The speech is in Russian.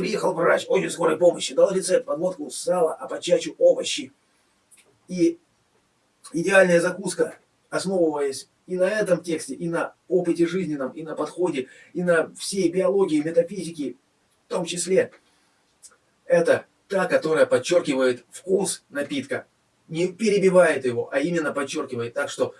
приехал врач очень скорой помощи, дал рецепт подводку сало, а по чачу овощи. И идеальная закуска, основываясь и на этом тексте, и на опыте жизненном, и на подходе, и на всей биологии, метафизике, в том числе, это та, которая подчеркивает вкус напитка, не перебивает его, а именно подчеркивает так, что